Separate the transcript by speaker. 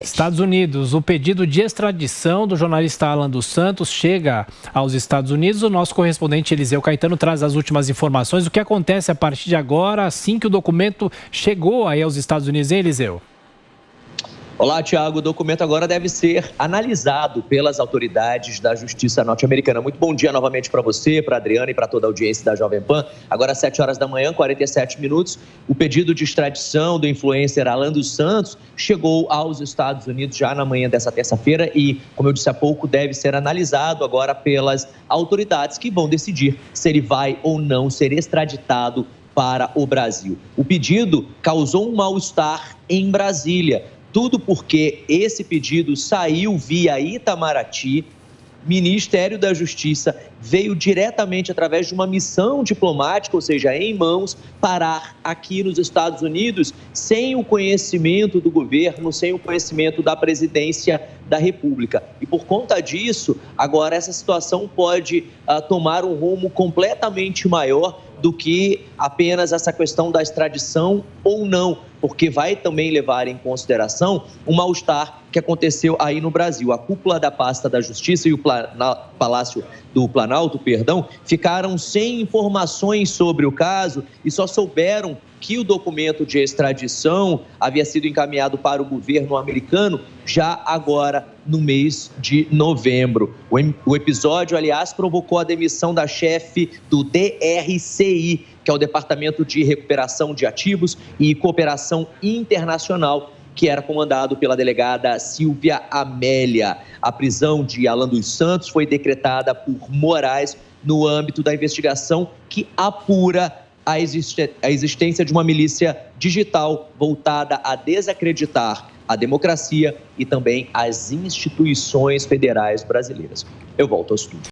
Speaker 1: Estados Unidos, o pedido de extradição do jornalista Alan dos Santos chega aos Estados Unidos. O nosso correspondente Eliseu Caetano traz as últimas informações. O que acontece a partir de agora, assim que o documento chegou aí aos Estados Unidos, hein, Eliseu?
Speaker 2: Olá, Tiago. O documento agora deve ser analisado pelas autoridades da Justiça norte-americana. Muito bom dia novamente para você, para a Adriana e para toda a audiência da Jovem Pan. Agora, às 7 horas da manhã, 47 minutos, o pedido de extradição do influencer Alan dos Santos chegou aos Estados Unidos já na manhã dessa terça-feira e, como eu disse há pouco, deve ser analisado agora pelas autoridades que vão decidir se ele vai ou não ser extraditado para o Brasil. O pedido causou um mal-estar em Brasília tudo porque esse pedido saiu via Itamaraty, Ministério da Justiça veio diretamente através de uma missão diplomática, ou seja, em mãos, parar aqui nos Estados Unidos sem o conhecimento do governo, sem o conhecimento da presidência da República. E por conta disso, agora essa situação pode uh, tomar um rumo completamente maior do que apenas essa questão da extradição ou não, porque vai também levar em consideração o mal-estar que aconteceu aí no Brasil. A cúpula da pasta da Justiça e o Palácio do Planalto, perdão, ficaram sem informações sobre o caso e só souberam que o documento de extradição havia sido encaminhado para o governo americano já agora no mês de novembro. O episódio, aliás, provocou a demissão da chefe do DRCI, que é o Departamento de Recuperação de Ativos e Cooperação Internacional, que era comandado pela delegada Silvia Amélia. A prisão de Alan dos Santos foi decretada por Moraes no âmbito da investigação que apura a, existência de uma milícia digital voltada a desacreditar a democracia e também as instituições federais brasileiras. Eu volto ao estudo.